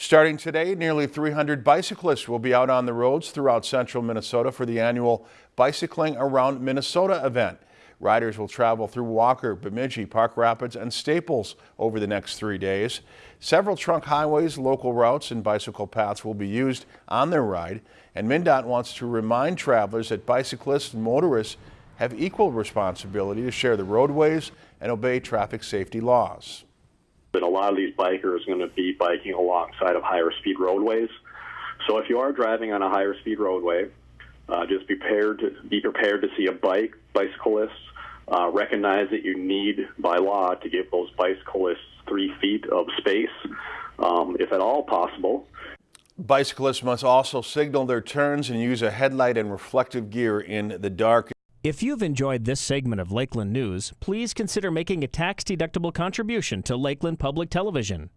Starting today, nearly 300 bicyclists will be out on the roads throughout central Minnesota for the annual Bicycling Around Minnesota event. Riders will travel through Walker, Bemidji, Park Rapids, and Staples over the next three days. Several trunk highways, local routes, and bicycle paths will be used on their ride, and MnDOT wants to remind travelers that bicyclists and motorists have equal responsibility to share the roadways and obey traffic safety laws. And a lot of these bikers are going to be biking alongside of higher speed roadways. So if you are driving on a higher speed roadway, uh, just be prepared to be prepared to see a bike, bicyclists. Uh, recognize that you need by law to give those bicyclists three feet of space, um, if at all possible. Bicyclists must also signal their turns and use a headlight and reflective gear in the dark. If you've enjoyed this segment of Lakeland News, please consider making a tax-deductible contribution to Lakeland Public Television.